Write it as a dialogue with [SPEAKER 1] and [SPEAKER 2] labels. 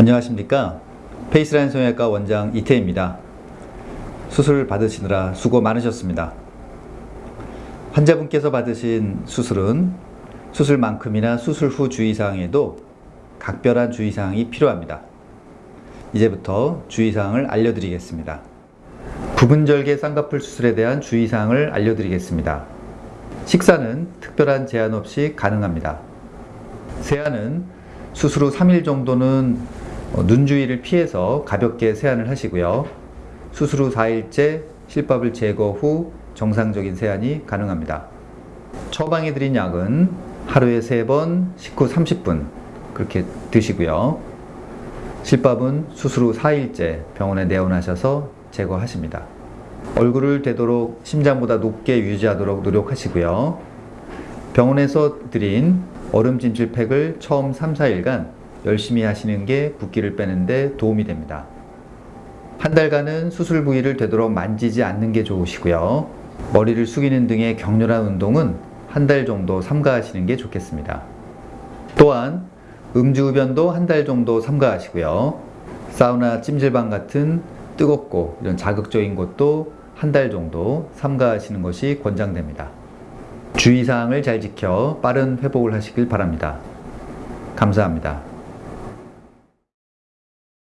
[SPEAKER 1] 안녕하십니까? 페이스라인 성형외과 원장 이태입니다. 수술 받으시느라 수고 많으셨습니다. 환자분께서 받으신 수술은 수술만큼이나 수술 후 주의사항에도 각별한 주의사항이 필요합니다. 이제부터 주의사항을 알려드리겠습니다. 부분절개 쌍꺼풀 수술에 대한 주의사항을 알려드리겠습니다. 식사는 특별한 제한 없이 가능합니다. 세안은 수술 후 3일 정도는 어, 눈 주위를 피해서 가볍게 세안을 하시고요. 수술 후 4일째 실밥을 제거 후 정상적인 세안이 가능합니다. 처방해 드린 약은 하루에 3번 식후 30분 그렇게 드시고요. 실밥은 수술 후 4일째 병원에 내원하셔서 제거하십니다. 얼굴을 되도록 심장보다 높게 유지하도록 노력하시고요. 병원에서 드린 얼음 찜질 팩을 처음 3, 4일간 열심히 하시는 게 붓기를 빼는데 도움이 됩니다. 한 달간은 수술 부위를 되도록 만지지 않는 게 좋으시고요. 머리를 숙이는 등의 격렬한 운동은 한 달 정도 삼가하시는 게 좋겠습니다. 또한 음주흡연도 한 달 정도 삼가하시고요. 사우나 찜질방 같은 뜨겁고 이런 자극적인 것도 한 달 정도 삼가하시는 것이 권장됩니다. 주의사항을 잘 지켜 빠른 회복을 하시길 바랍니다. 감사합니다.